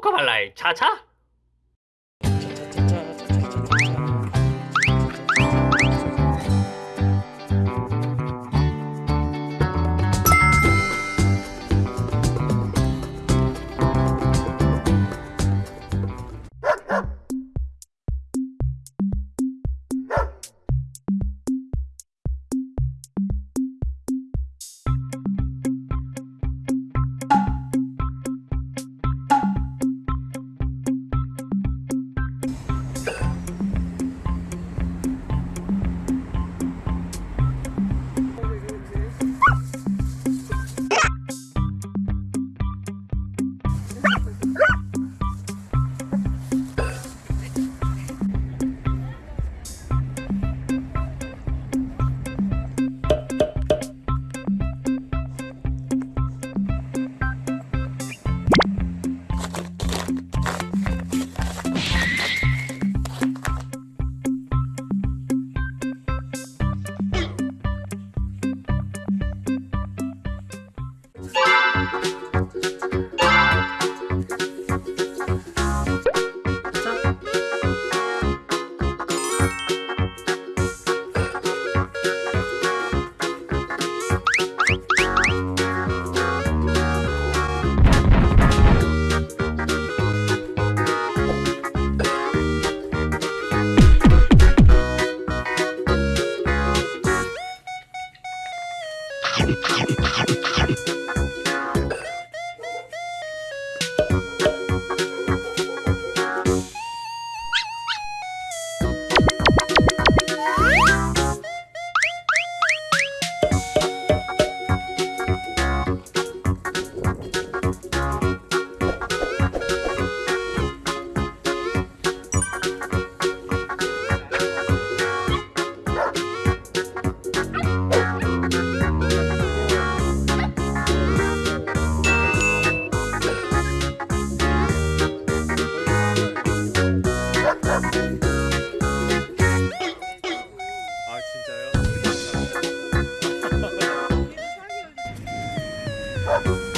코코말라의 차차 Thank you. うん。